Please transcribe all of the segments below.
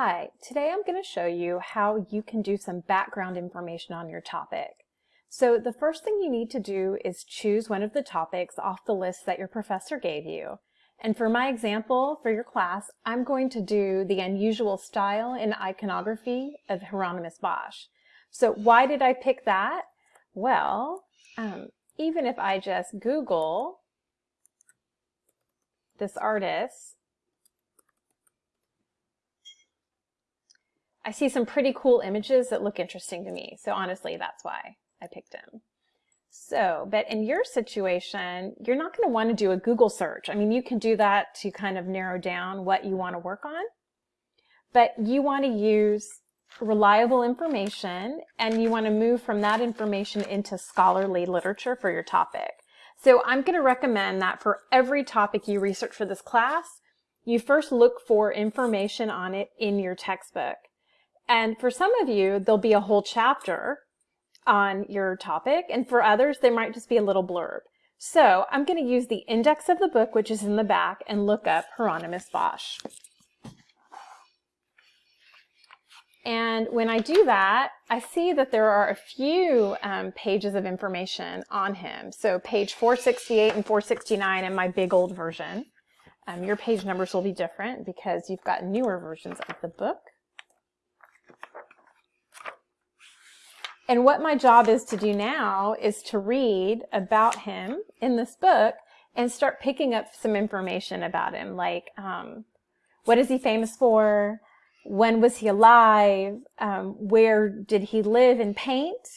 Hi, today I'm going to show you how you can do some background information on your topic. So the first thing you need to do is choose one of the topics off the list that your professor gave you. And for my example, for your class, I'm going to do the unusual style in iconography of Hieronymus Bosch. So why did I pick that? Well, um, even if I just Google this artist, I see some pretty cool images that look interesting to me. So honestly, that's why I picked him. So, but in your situation, you're not going to want to do a Google search. I mean, you can do that to kind of narrow down what you want to work on, but you want to use reliable information and you want to move from that information into scholarly literature for your topic. So I'm going to recommend that for every topic you research for this class, you first look for information on it in your textbook. And for some of you, there'll be a whole chapter on your topic, and for others, there might just be a little blurb. So I'm going to use the index of the book, which is in the back, and look up Hieronymus Bosch. And when I do that, I see that there are a few um, pages of information on him. So page 468 and 469 in my big old version. Um, your page numbers will be different because you've got newer versions of the book. And what my job is to do now is to read about him in this book and start picking up some information about him, like um, what is he famous for? When was he alive? Um, where did he live and paint?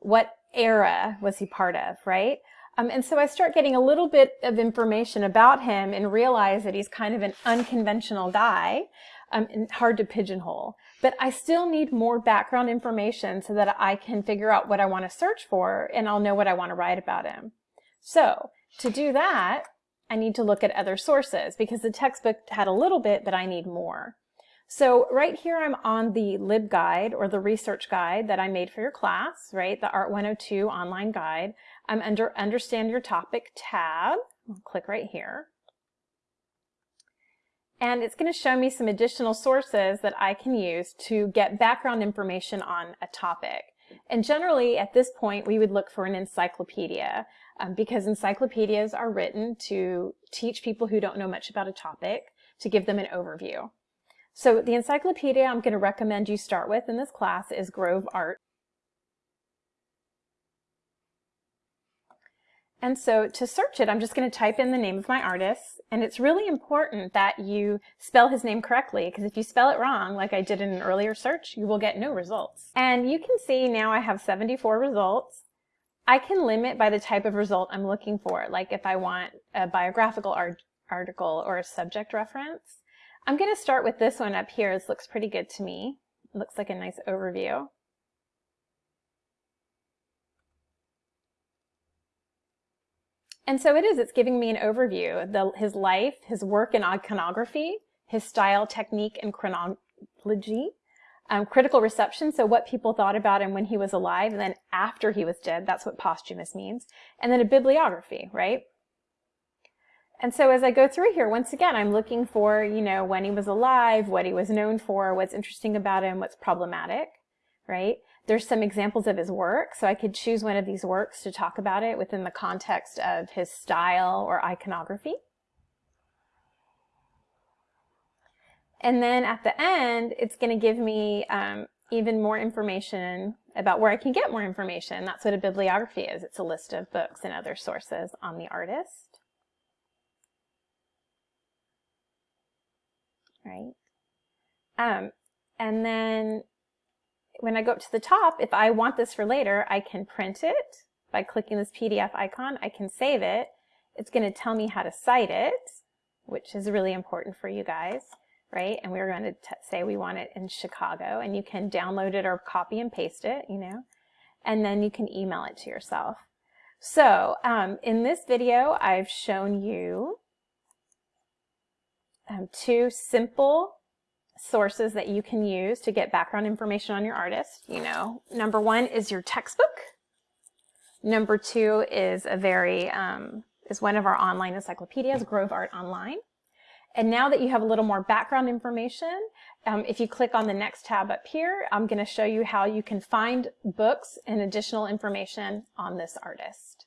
What era was he part of, right? Um, and so I start getting a little bit of information about him and realize that he's kind of an unconventional guy um, hard to pigeonhole. But I still need more background information so that I can figure out what I want to search for and I'll know what I want to write about him. So to do that, I need to look at other sources because the textbook had a little bit, but I need more. So right here, I'm on the LibGuide or the research guide that I made for your class, right? The Art 102 online guide. I'm under Understand Your Topic tab. I'll click right here. And it's going to show me some additional sources that I can use to get background information on a topic. And generally, at this point, we would look for an encyclopedia um, because encyclopedias are written to teach people who don't know much about a topic to give them an overview. So the encyclopedia I'm going to recommend you start with in this class is Grove Art. And so to search it, I'm just going to type in the name of my artist. And it's really important that you spell his name correctly, because if you spell it wrong, like I did in an earlier search, you will get no results. And you can see now I have 74 results. I can limit by the type of result I'm looking for, like if I want a biographical art article or a subject reference. I'm going to start with this one up here. This looks pretty good to me. It looks like a nice overview. And so it is, it's giving me an overview, the, his life, his work in iconography, his style, technique, and chronology, um, critical reception, so what people thought about him when he was alive, and then after he was dead, that's what posthumous means, and then a bibliography, right? And so as I go through here, once again, I'm looking for, you know, when he was alive, what he was known for, what's interesting about him, what's problematic, right? There's some examples of his work, so I could choose one of these works to talk about it within the context of his style or iconography. And then at the end, it's going to give me um, even more information about where I can get more information. That's what a bibliography is. It's a list of books and other sources on the artist. Right? Um, and then when I go up to the top, if I want this for later, I can print it by clicking this PDF icon. I can save it. It's going to tell me how to cite it, which is really important for you guys, right? And we're going to say we want it in Chicago, and you can download it or copy and paste it, you know, and then you can email it to yourself. So um, in this video, I've shown you um, two simple sources that you can use to get background information on your artist. You know, number one is your textbook. Number two is a very, um, is one of our online encyclopedias, Grove Art Online. And now that you have a little more background information, um, if you click on the next tab up here, I'm going to show you how you can find books and additional information on this artist.